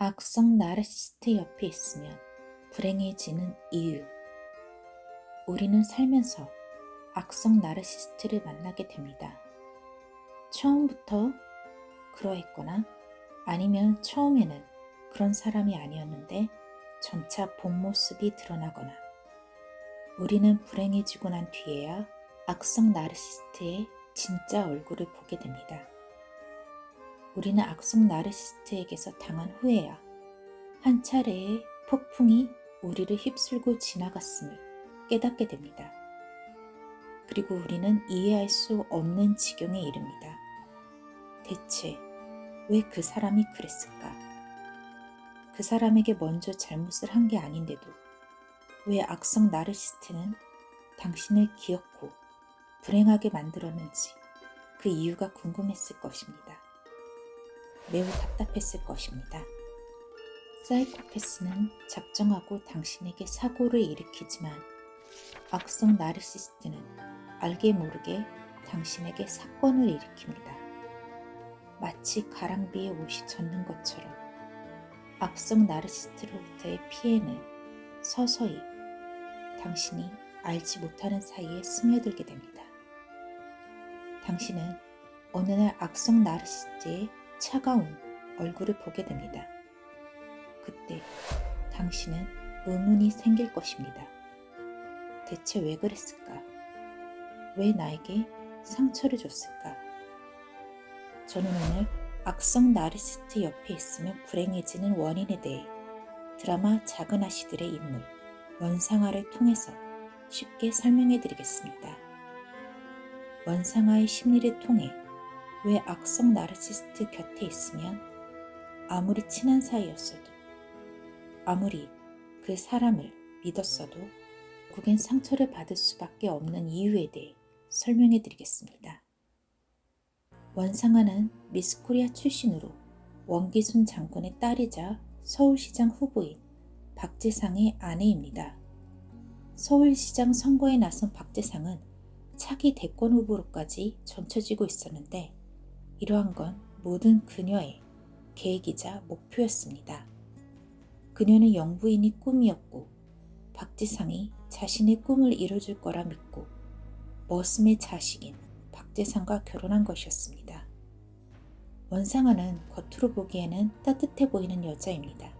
악성 나르시스트 옆에 있으면 불행해지는 이유. 우리는 살면서 악성 나르시스트를 만나게 됩니다. 처음부터 그러했거나 아니면 처음에는 그런 사람이 아니었는데 점차 본 모습이 드러나거나 우리는 불행해지고 난 뒤에야 악성 나르시스트의 진짜 얼굴을 보게 됩니다. 우리는 악성 나르시스트에게서 당한 후에야 한 차례의 폭풍이 우리를 휩쓸고 지나갔음을 깨닫게 됩니다. 그리고 우리는 이해할 수 없는 지경에 이릅니다. 대체 왜 그 사람이 그랬을까? 그 사람에게 먼저 잘못을 한 게 아닌데도 왜 악성 나르시스트는 당신을 기억고 불행하게 만들었는지 그 이유가 궁금했을 것입니다. 매우 답답했을 것입니다. 사이코패스는 작정하고 당신에게 사고를 일으키지만 악성 나르시스트는 알게 모르게 당신에게 사건을 일으킵니다. 마치 가랑비에 옷이 젖는 것처럼 악성 나르시스트로부터의 피해는 서서히 당신이 알지 못하는 사이에 스며들게 됩니다. 당신은 어느 날 악성 나르시스트의 차가운 얼굴을 보게 됩니다. 그때 당신은 의문이 생길 것입니다. 대체 왜 그랬을까? 왜 나에게 상처를 줬을까? 저는 오늘 악성 나르시스트 옆에 있으면 불행해지는 원인에 대해 드라마 작은 아씨들의 인물 원상아를 통해서 쉽게 설명해 드리겠습니다. 원상아의 심리를 통해 왜 악성 나르시스트 곁에 있으면 아무리 친한 사이였어도 아무리 그 사람을 믿었어도 결국엔 상처를 받을 수밖에 없는 이유에 대해 설명해 드리겠습니다. 원상아는 미스코리아 출신으로 원기순 장군의 딸이자 서울시장 후보인 박재상의 아내입니다. 서울시장 선거에 나선 박재상은 차기 대권 후보로까지 점쳐지고 있었는데 이러한 건 모든 그녀의 계획이자 목표였습니다. 그녀는 영부인이 꿈이었고 박재상이 자신의 꿈을 이뤄줄 거라 믿고 머슴의 자식인 박재상과 결혼한 것이었습니다. 원상아는 겉으로 보기에는 따뜻해 보이는 여자입니다.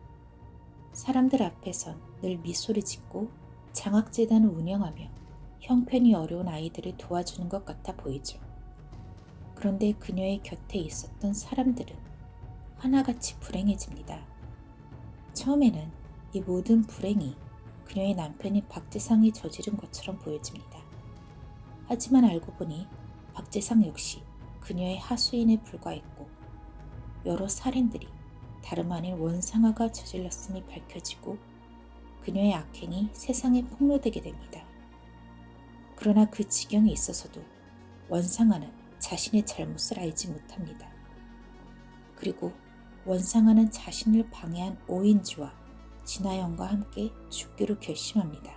사람들 앞에선 늘 미소를 짓고 장학재단을 운영하며 형편이 어려운 아이들을 도와주는 것 같아 보이죠. 그런데 그녀의 곁에 있었던 사람들은 하나같이 불행해집니다. 처음에는 이 모든 불행이 그녀의 남편인 박재상이 저지른 것처럼 보여집니다. 하지만 알고 보니 박재상 역시 그녀의 하수인에 불과했고 여러 살인들이 다름 아닌 원상아가 저질렀음이 밝혀지고 그녀의 악행이 세상에 폭로되게 됩니다. 그러나 그 지경에 있어서도 원상아는 자신의 잘못을 알지 못합니다. 그리고 원상아는 자신을 방해한 오인주와 진아영과 함께 죽기로 결심합니다.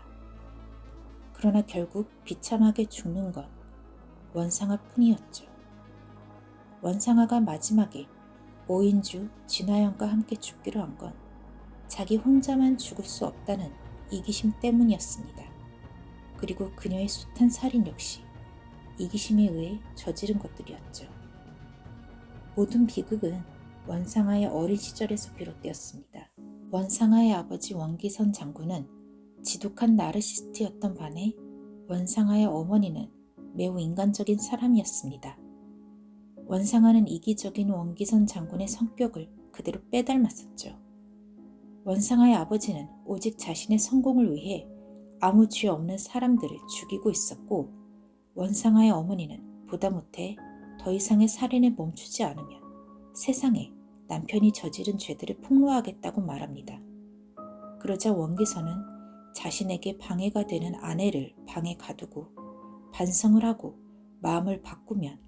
그러나 결국 비참하게 죽는 건 원상아 뿐이었죠. 원상아가 마지막에 오인주, 진아영과 함께 죽기로 한 건 자기 혼자만 죽을 수 없다는 이기심 때문이었습니다. 그리고 그녀의 숱한 살인 역시 이기심에 의해 저지른 것들이었죠. 모든 비극은 원상아의 어린 시절에서 비롯되었습니다. 원상아의 아버지 원기선 장군은 지독한 나르시스트였던 반해 원상아의 어머니는 매우 인간적인 사람이었습니다. 원상아는 이기적인 원기선 장군의 성격을 그대로 빼닮았었죠. 원상아의 아버지는 오직 자신의 성공을 위해 아무 죄 없는 사람들을 죽이고 있었고 원상아의 어머니는 보다 못해 더 이상의 살인에 멈추지 않으면 세상에 남편이 저지른 죄들을 폭로하겠다고 말합니다. 그러자 원기선은 자신에게 방해가 되는 아내를 방에 가두고 반성을 하고 마음을 바꾸면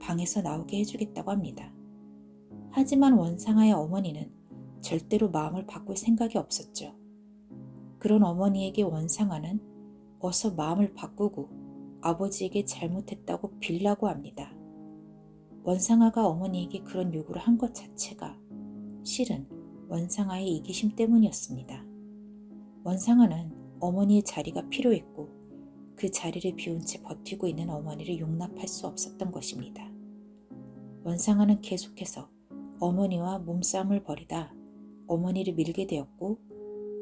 방에서 나오게 해주겠다고 합니다. 하지만 원상아의 어머니는 절대로 마음을 바꿀 생각이 없었죠. 그런 어머니에게 원상아는 어서 마음을 바꾸고 아버지에게 잘못했다고 빌라고 합니다. 원상아가 어머니에게 그런 요구를 한 것 자체가 실은 원상아의 이기심 때문이었습니다. 원상아는 어머니의 자리가 필요했고 그 자리를 비운 채 버티고 있는 어머니를 용납할 수 없었던 것입니다. 원상아는 계속해서 어머니와 몸싸움을 벌이다 어머니를 밀게 되었고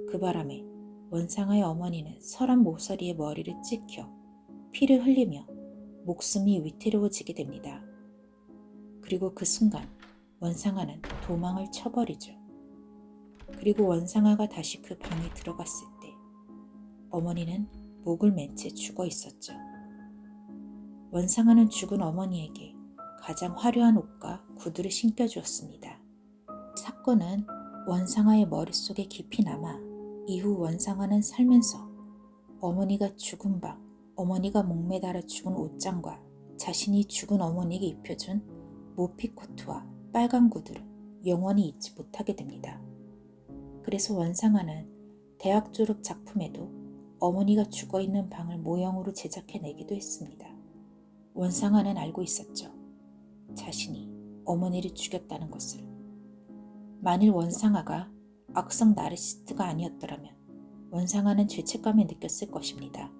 그 바람에 원상아의 어머니는 설한 모서리에 머리를 찍혀 피를 흘리며 목숨이 위태로워지게 됩니다. 그리고 그 순간 원상아는 도망을 쳐버리죠. 그리고 원상아가 다시 그 방에 들어갔을 때 어머니는 목을 맨 채 죽어 있었죠. 원상아는 죽은 어머니에게 가장 화려한 옷과 구두를 신겨주었습니다. 사건은 원상아의 머릿속에 깊이 남아 이후 원상아는 살면서 어머니가 죽은 방, 어머니가 목매달아 죽은 옷장과 자신이 죽은 어머니에게 입혀준 모피 코트와 빨간 구두를 영원히 잊지 못하게 됩니다. 그래서 원상아는 대학 졸업 작품에도 어머니가 죽어 있는 방을 모형으로 제작해내기도 했습니다. 원상아는 알고 있었죠. 자신이 어머니를 죽였다는 것을. 만일 원상아가 악성 나르시스트가 아니었더라면 원상아는 죄책감을 느꼈을 것입니다.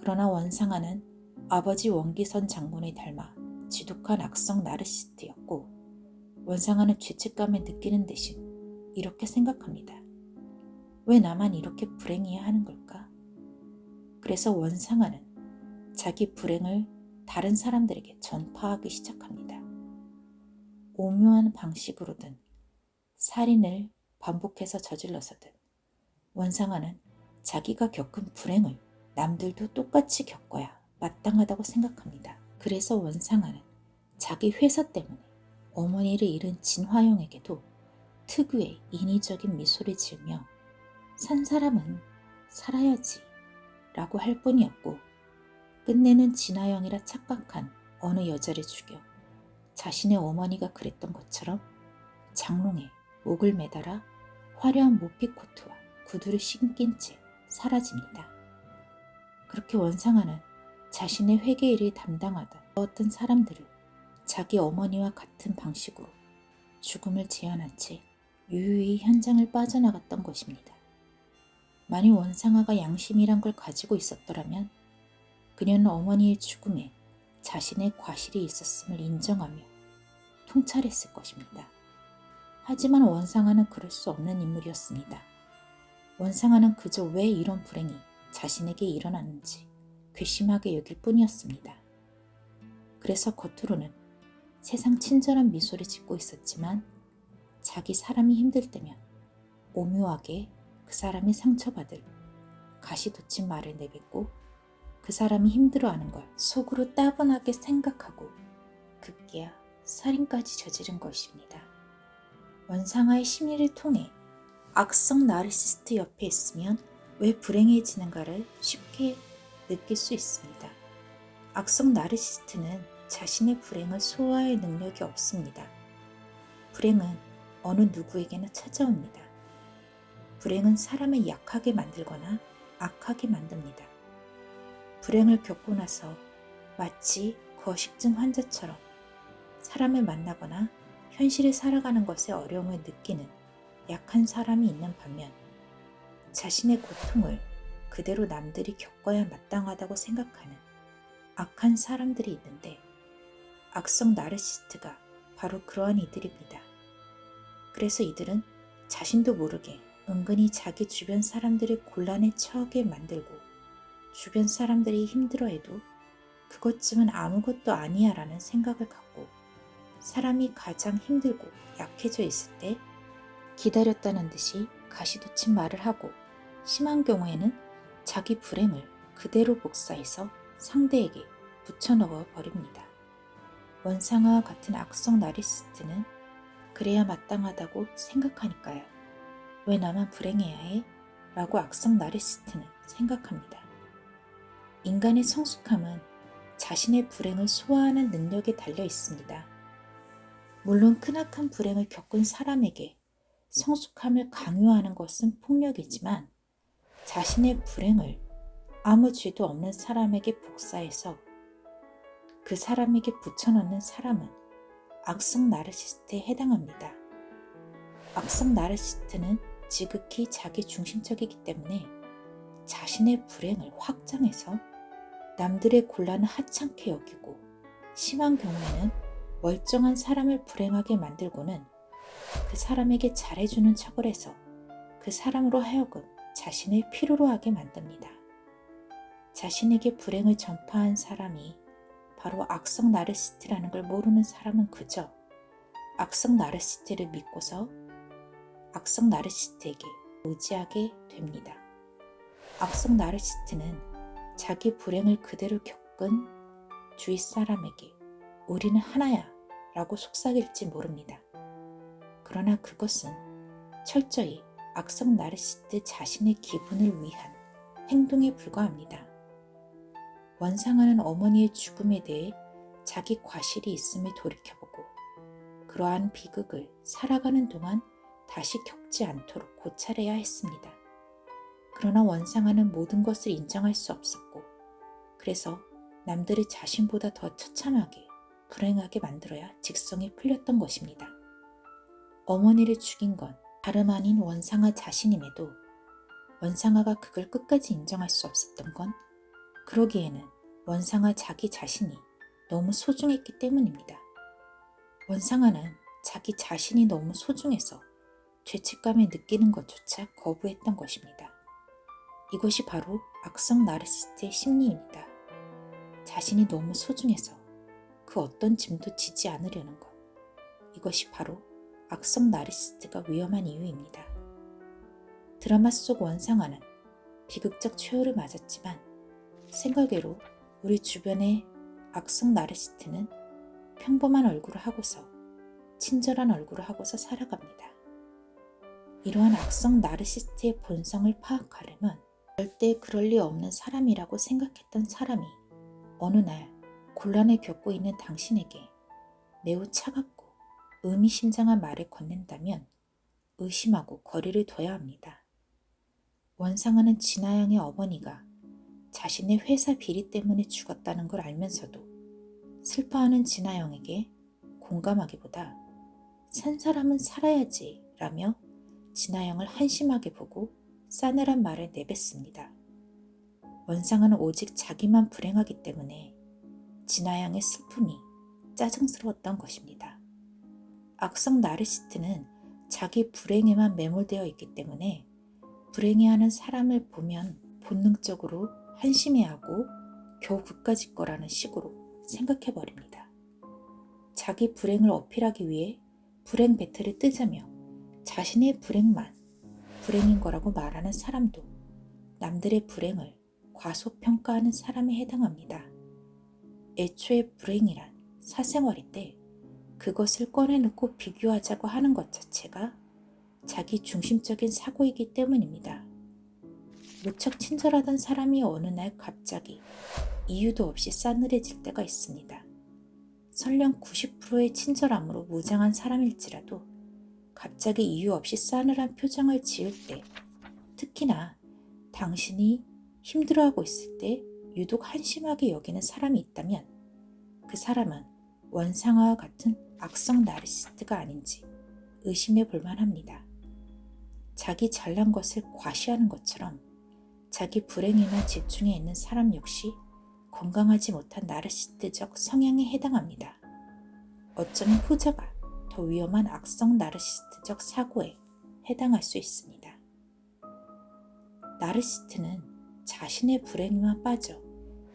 그러나 원상아는 아버지 원기선 장군을 닮아 지독한 악성 나르시스트였고 원상아는 죄책감을 느끼는 대신 이렇게 생각합니다. 왜 나만 이렇게 불행해야 하는 걸까? 그래서 원상아는 자기 불행을 다른 사람들에게 전파하기 시작합니다. 오묘한 방식으로든 살인을 반복해서 저질러서든 원상아는 자기가 겪은 불행을 남들도 똑같이 겪어야 마땅하다고 생각합니다. 그래서 원상아는 자기 회사 때문에 어머니를 잃은 진화영에게도 특유의 인위적인 미소를 지으며 산 사람은 살아야지 라고 할 뿐이었고 끝내는 진화영이라 착각한 어느 여자를 죽여 자신의 어머니가 그랬던 것처럼 장롱에 목을 매달아 화려한 모피코트와 구두를 신긴 채 사라집니다. 그렇게 원상아는 자신의 회계 일을 담당하던 어떤 사람들을 자기 어머니와 같은 방식으로 죽음을 재현한 채 유유히 현장을 빠져나갔던 것입니다. 만일 원상아가 양심이란 걸 가지고 있었더라면 그녀는 어머니의 죽음에 자신의 과실이 있었음을 인정하며 통찰했을 것입니다. 하지만 원상아는 그럴 수 없는 인물이었습니다. 원상아는 그저 왜 이런 불행이 자신에게 일어났는지 괘씸하게 여길 뿐이었습니다. 그래서 겉으로는 세상 친절한 미소를 짓고 있었지만 자기 사람이 힘들 때면 오묘하게 그 사람이 상처받을 가시돋친 말을 내뱉고 그 사람이 힘들어하는 걸 속으로 따분하게 생각하고 급기야 살인까지 저지른 것입니다. 원상아의 심리를 통해 악성 나르시스트 옆에 있으면 왜 불행해지는가를 쉽게 느낄 수 있습니다. 악성 나르시스트는 자신의 불행을 소화할 능력이 없습니다. 불행은 어느 누구에게나 찾아옵니다. 불행은 사람을 약하게 만들거나 악하게 만듭니다. 불행을 겪고 나서 마치 거식증 환자처럼 사람을 만나거나 현실을 살아가는 것에 어려움을 느끼는 약한 사람이 있는 반면 자신의 고통을 그대로 남들이 겪어야 마땅하다고 생각하는 악한 사람들이 있는데 악성 나르시스트가 바로 그러한 이들입니다. 그래서 이들은 자신도 모르게 은근히 자기 주변 사람들을 곤란에 처하게 만들고 주변 사람들이 힘들어해도 그것쯤은 아무것도 아니야 라는 생각을 갖고 사람이 가장 힘들고 약해져 있을 때 기다렸다는 듯이 가시돋친 말을 하고 심한 경우에는 자기 불행을 그대로 복사해서 상대에게 붙여넣어 버립니다. 원상아와 같은 악성 나리스트는 그래야 마땅하다고 생각하니까요. 왜 나만 불행해야 해? 라고 악성 나리스트는 생각합니다. 인간의 성숙함은 자신의 불행을 소화하는 능력에 달려 있습니다. 물론 크나큰 불행을 겪은 사람에게 성숙함을 강요하는 것은 폭력이지만 자신의 불행을 아무 죄도 없는 사람에게 복사해서 그 사람에게 붙여넣는 사람은 악성 나르시스트에 해당합니다. 악성 나르시스트는 지극히 자기 중심적이기 때문에 자신의 불행을 확장해서 남들의 곤란을 하찮게 여기고 심한 경우에는 멀쩡한 사람을 불행하게 만들고는 그 사람에게 잘해주는 척을 해서 그 사람으로 하여금 자신을 필요로 하게 만듭니다. 자신에게 불행을 전파한 사람이 바로 악성 나르시스트라는 걸 모르는 사람은 그저 악성 나르시스트를 믿고서 악성 나르시스트에게 의지하게 됩니다. 악성 나르시스트는 자기 불행을 그대로 겪은 주위 사람에게 우리는 하나야 라고 속삭일지 모릅니다. 그러나 그것은 철저히 악성 나르시스트 자신의 기분을 위한 행동에 불과합니다. 원상하는 어머니의 죽음에 대해 자기 과실이 있음을 돌이켜보고 그러한 비극을 살아가는 동안 다시 겪지 않도록 고찰해야 했습니다. 그러나 원상하는 모든 것을 인정할 수 없었고 그래서 남들이 자신보다 더 처참하게 불행하게 만들어야 직성이 풀렸던 것입니다. 어머니를 죽인 건 다름 아닌 원상아 자신임에도 원상아가 그걸 끝까지 인정할 수 없었던 건 그러기에는 원상아 자기 자신이 너무 소중했기 때문입니다. 원상아는 자기 자신이 너무 소중해서 죄책감을 느끼는 것조차 거부했던 것입니다. 이것이 바로 악성 나르시스트의 심리입니다. 자신이 너무 소중해서 그 어떤 짐도 지지 않으려는 것. 이것이 바로 악성 나르시스트가 위험한 이유입니다. 드라마 속 원상아는 비극적 최후를 맞았지만 생각외로 우리 주변의 악성 나르시스트는 평범한 얼굴을 하고서 친절한 얼굴을 하고서 살아갑니다. 이러한 악성 나르시스트의 본성을 파악하려면 절대 그럴 리 없는 사람이라고 생각했던 사람이 어느 날 곤란을 겪고 있는 당신에게 매우 차갑고 의미심장한 말을 건넨다면 의심하고 거리를 둬야 합니다. 원상하는 진아양의 어머니가 자신의 회사 비리 때문에 죽었다는 걸 알면서도 슬퍼하는 진아영에게 공감하기보다 산 사람은 살아야지 라며 진아영을 한심하게 보고 싸늘한 말을 내뱉습니다. 원상은 오직 자기만 불행하기 때문에 진아양의 슬픔이 짜증스러웠던 것입니다. 악성 나르시스트는 자기 불행에만 매몰되어 있기 때문에 불행해하는 사람을 보면 본능적으로 한심해하고 겨우 그까짓 거라는 식으로 생각해버립니다. 자기 불행을 어필하기 위해 불행 배틀을 뜨자며 자신의 불행만 불행인 거라고 말하는 사람도 남들의 불행을 과소평가하는 사람에 해당합니다. 애초에 불행이란 사생활일 때 그것을 꺼내놓고 비교하자고 하는 것 자체가 자기 중심적인 사고이기 때문입니다. 무척 친절하던 사람이 어느 날 갑자기 이유도 없이 싸늘해질 때가 있습니다. 설령 90%의 친절함으로 무장한 사람일지라도 갑자기 이유 없이 싸늘한 표정을 지을 때 특히나 당신이 힘들어하고 있을 때 유독 한심하게 여기는 사람이 있다면 그 사람은 원상아와 같은 악성 나르시스트가 아닌지 의심해 볼 만 합니다. 자기 잘난 것을 과시하는 것처럼 자기 불행에만 집중해 있는 사람 역시 건강하지 못한 나르시스트적 성향에 해당합니다. 어쩌면 후자가 더 위험한 악성 나르시스트적 사고에 해당할 수 있습니다. 나르시스트는 자신의 불행에만 빠져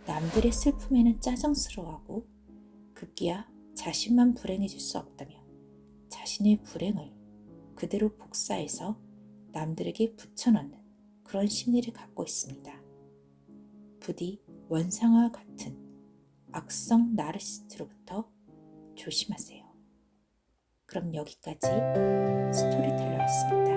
남들의 슬픔에는 짜증스러워하고 급기야 자신만 불행해질 수 없다며 자신의 불행을 그대로 복사해서 남들에게 붙여넣는 그런 심리를 갖고 있습니다. 부디 원상과 같은 악성 나르시스트로부터 조심하세요. 그럼 여기까지 스토리텔러였습니다.